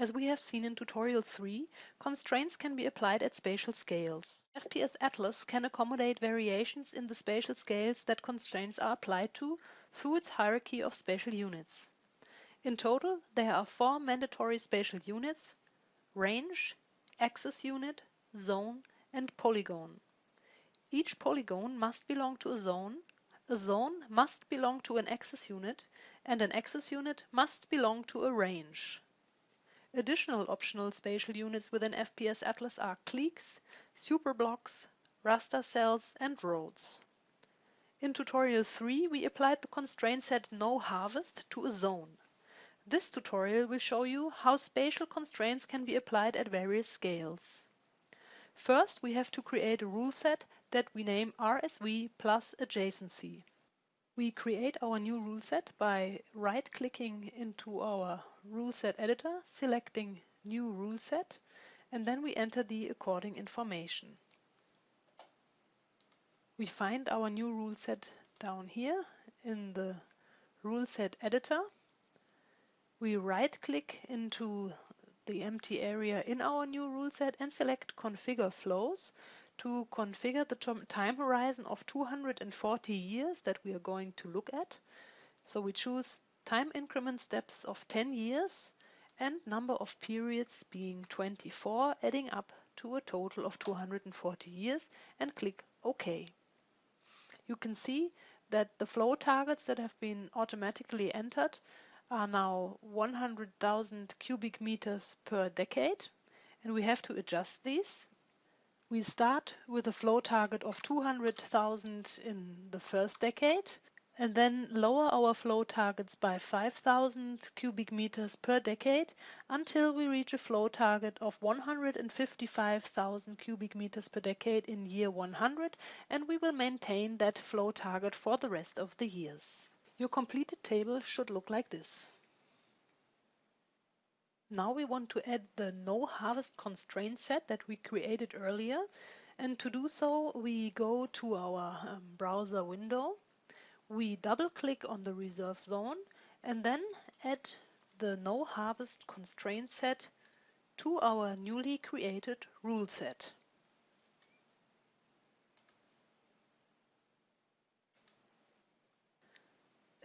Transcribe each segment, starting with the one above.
As we have seen in tutorial 3, constraints can be applied at spatial scales. FPS Atlas can accommodate variations in the spatial scales that constraints are applied to through its hierarchy of spatial units. In total, there are four mandatory spatial units, range, axis unit, zone, and polygon. Each polygon must belong to a zone, a zone must belong to an axis unit, and an axis unit must belong to a range. Additional optional spatial units within FPS Atlas are cliques, superblocks, raster cells, and roads. In tutorial 3 we applied the constraint set no harvest to a zone. This tutorial will show you how spatial constraints can be applied at various scales. First we have to create a rule set that we name RSV plus adjacency. We create our new rule set by right-clicking into our rule set editor, selecting New Rule Set, and then we enter the according information. We find our new rule set down here in the rule set editor. We right-click into the empty area in our new rule set and select Configure Flows to configure the time horizon of 240 years that we are going to look at. So we choose time increment steps of 10 years and number of periods being 24, adding up to a total of 240 years and click OK. You can see that the flow targets that have been automatically entered are now 100,000 cubic meters per decade and we have to adjust these we start with a flow target of 200,000 in the first decade and then lower our flow targets by 5,000 cubic meters per decade until we reach a flow target of 155,000 cubic meters per decade in year 100 and we will maintain that flow target for the rest of the years. Your completed table should look like this. Now we want to add the no harvest constraint set that we created earlier. And to do so, we go to our um, browser window. We double click on the reserve zone and then add the no harvest constraint set to our newly created rule set.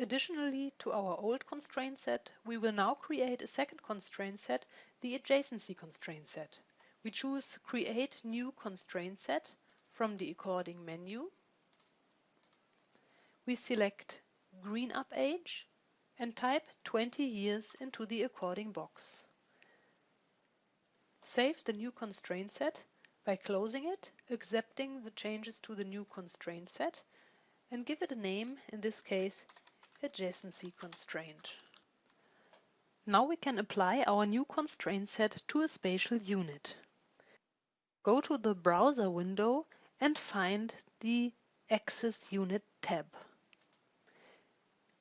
Additionally to our old constraint set, we will now create a second constraint set, the adjacency constraint set. We choose Create New Constraint Set from the according menu. We select Green Up Age and type 20 years into the according box. Save the new constraint set by closing it, accepting the changes to the new constraint set, and give it a name, in this case adjacency constraint. Now we can apply our new constraint set to a spatial unit. Go to the browser window and find the Axis Unit tab.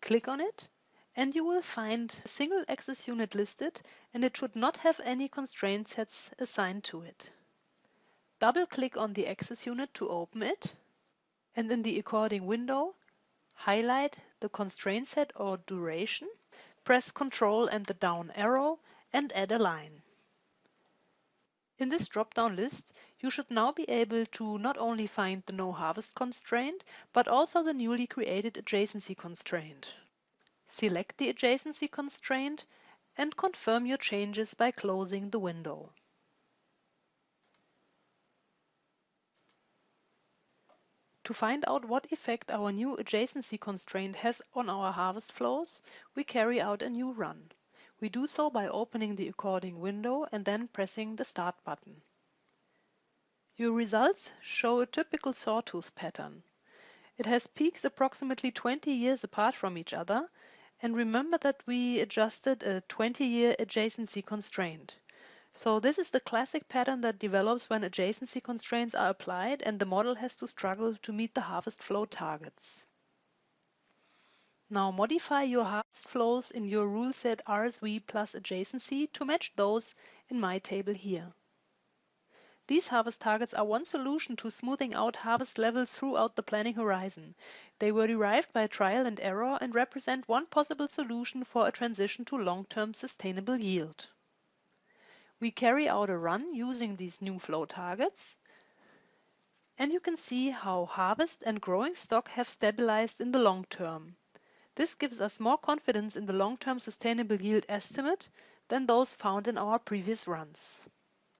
Click on it and you will find a single axis unit listed and it should not have any constraint sets assigned to it. Double click on the axis unit to open it and in the according window highlight the constraint set or duration, press Ctrl and the down arrow and add a line. In this drop-down list, you should now be able to not only find the no harvest constraint, but also the newly created adjacency constraint. Select the adjacency constraint and confirm your changes by closing the window. To find out what effect our new adjacency constraint has on our harvest flows, we carry out a new run. We do so by opening the according window and then pressing the Start button. Your results show a typical sawtooth pattern. It has peaks approximately 20 years apart from each other, and remember that we adjusted a 20-year adjacency constraint. So this is the classic pattern that develops when adjacency constraints are applied and the model has to struggle to meet the harvest flow targets. Now modify your harvest flows in your rule set RSV plus adjacency to match those in my table here. These harvest targets are one solution to smoothing out harvest levels throughout the planning horizon. They were derived by trial and error and represent one possible solution for a transition to long-term sustainable yield. We carry out a run using these new flow targets and you can see how harvest and growing stock have stabilized in the long term. This gives us more confidence in the long-term sustainable yield estimate than those found in our previous runs.